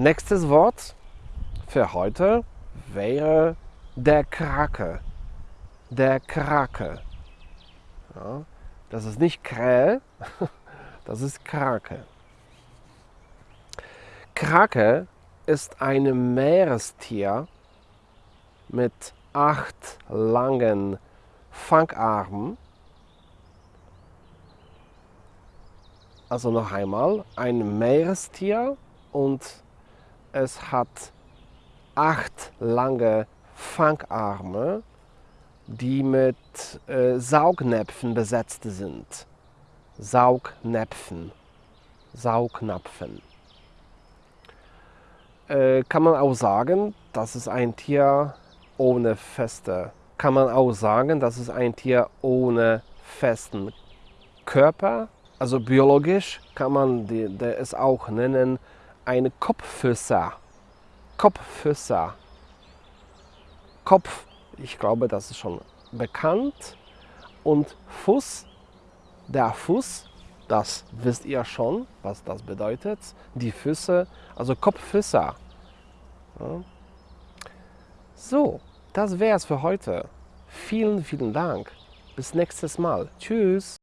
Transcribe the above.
Nächstes Wort für heute wäre der Krake. Der Krake. Ja, das ist nicht Krähe, das ist Krake. Krake ist ein Meerestier mit acht langen Fangarmen. Also noch einmal, ein Meerestier und es hat acht lange Fangarme, die mit äh, Saugnäpfen besetzt sind. Saugnäpfen. Saugnapfen. Äh, kann man auch sagen, das ist ein Tier ohne feste. Kann man auch sagen, das ist ein Tier ohne festen Körper. Also biologisch kann man es auch nennen, eine Kopffüßer. Kopffüßer. Kopf, ich glaube, das ist schon bekannt. Und Fuß, der Fuß, das wisst ihr schon, was das bedeutet. Die Füße, also Kopffüßer. Ja. So, das wäre es für heute. Vielen, vielen Dank. Bis nächstes Mal. Tschüss.